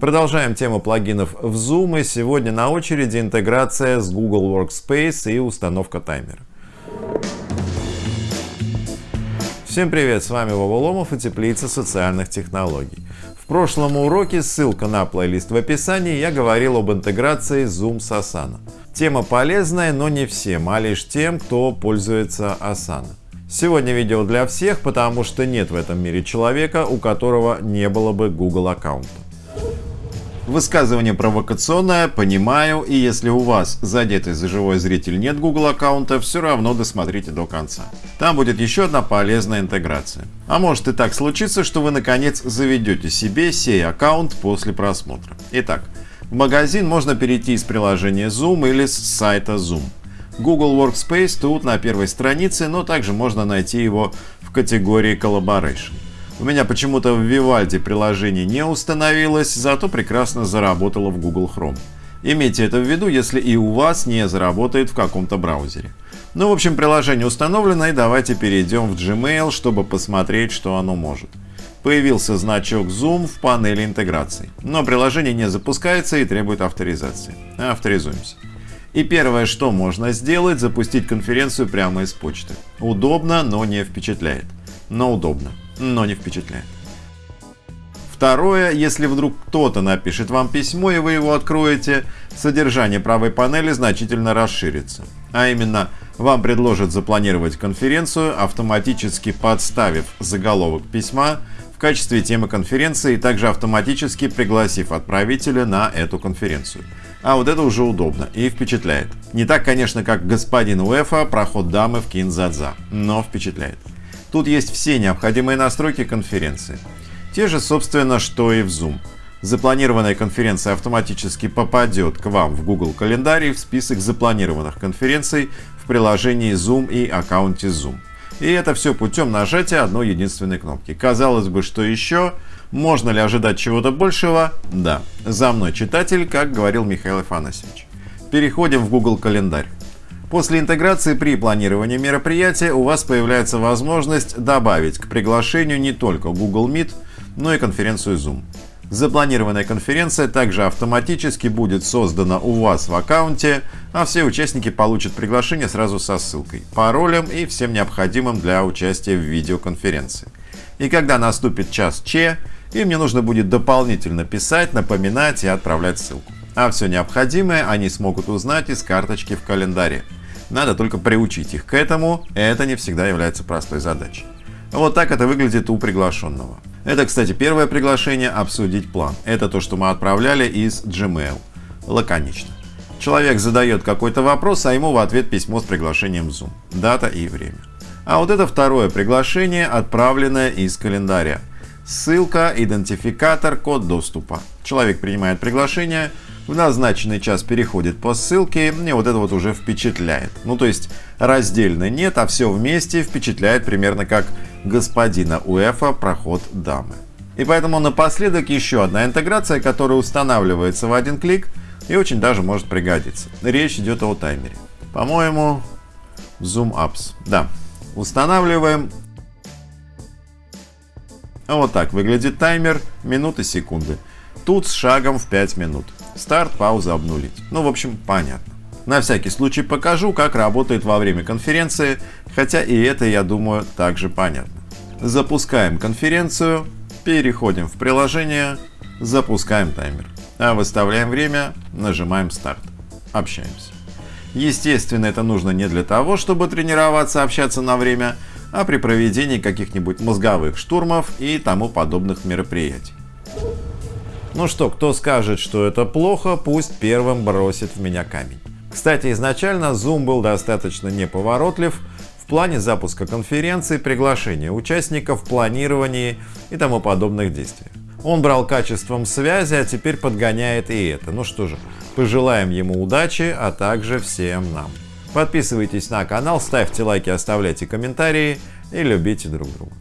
Продолжаем тему плагинов в Zoom и сегодня на очереди интеграция с Google Workspace и установка таймера. Всем привет, с вами Вова Ломов и Теплица социальных технологий. В прошлом уроке, ссылка на плейлист в описании, я говорил об интеграции Zoom с Asana. Тема полезная, но не всем, а лишь тем, кто пользуется Asana. Сегодня видео для всех, потому что нет в этом мире человека, у которого не было бы Google аккаунта. Высказывание провокационное, понимаю, и если у вас задетый за живой зритель нет Google аккаунта, все равно досмотрите до конца. Там будет еще одна полезная интеграция. А может и так случиться, что вы наконец заведете себе сей аккаунт после просмотра. Итак, в магазин можно перейти из приложения Zoom или с сайта Zoom. Google Workspace тут на первой странице, но также можно найти его в категории Collaboration. У меня почему-то в Vivaldi приложение не установилось, зато прекрасно заработало в Google Chrome. Имейте это в виду, если и у вас не заработает в каком-то браузере. Ну, в общем, приложение установлено, и давайте перейдем в Gmail, чтобы посмотреть, что оно может. Появился значок Zoom в панели интеграции, но приложение не запускается и требует авторизации. Авторизуемся. И первое, что можно сделать, запустить конференцию прямо из почты. Удобно, но не впечатляет. Но удобно но не впечатляет. Второе, если вдруг кто-то напишет вам письмо и вы его откроете, содержание правой панели значительно расширится. А именно, вам предложат запланировать конференцию, автоматически подставив заголовок письма в качестве темы конференции и также автоматически пригласив отправителя на эту конференцию. А вот это уже удобно и впечатляет. Не так, конечно, как господин Уэфа, проход дамы в Кинзадза, но впечатляет. Тут есть все необходимые настройки конференции. Те же, собственно, что и в Zoom. Запланированная конференция автоматически попадет к вам в Google календарь в список запланированных конференций в приложении Zoom и аккаунте Zoom. И это все путем нажатия одной единственной кнопки. Казалось бы, что еще? Можно ли ожидать чего-то большего? Да. За мной читатель, как говорил Михаил Афанасьевич. Переходим в Google календарь. После интеграции при планировании мероприятия у вас появляется возможность добавить к приглашению не только Google Meet, но и конференцию Zoom. Запланированная конференция также автоматически будет создана у вас в аккаунте, а все участники получат приглашение сразу со ссылкой, паролем и всем необходимым для участия в видеоконференции. И когда наступит час Че, им не нужно будет дополнительно писать, напоминать и отправлять ссылку. А все необходимое они смогут узнать из карточки в календаре. Надо только приучить их к этому, это не всегда является простой задачей. Вот так это выглядит у приглашенного. Это, кстати, первое приглашение обсудить план. Это то, что мы отправляли из Gmail. Лаконично. Человек задает какой-то вопрос, а ему в ответ письмо с приглашением Zoom. Дата и время. А вот это второе приглашение, отправленное из календаря. Ссылка, идентификатор, код доступа. Человек принимает приглашение, в назначенный час переходит по ссылке, и вот это вот уже впечатляет. Ну то есть раздельно нет, а все вместе впечатляет примерно как господина УЭФа проход дамы. И поэтому напоследок еще одна интеграция, которая устанавливается в один клик и очень даже может пригодиться. Речь идет о таймере. По-моему, Zoom Apps. Да, устанавливаем. Вот так выглядит таймер, минуты, секунды. Тут с шагом в 5 минут. Старт, пауза, обнулить. Ну, в общем, понятно. На всякий случай покажу, как работает во время конференции, хотя и это, я думаю, также понятно. Запускаем конференцию, переходим в приложение, запускаем таймер. А выставляем время, нажимаем старт. Общаемся. Естественно, это нужно не для того, чтобы тренироваться общаться на время, а при проведении каких-нибудь мозговых штурмов и тому подобных мероприятий. Ну что, кто скажет, что это плохо, пусть первым бросит в меня камень. Кстати, изначально Zoom был достаточно неповоротлив в плане запуска конференции, приглашения участников, планировании и тому подобных действий. Он брал качеством связи, а теперь подгоняет и это. Ну что же, пожелаем ему удачи, а также всем нам. Подписывайтесь на канал, ставьте лайки, оставляйте комментарии и любите друг друга.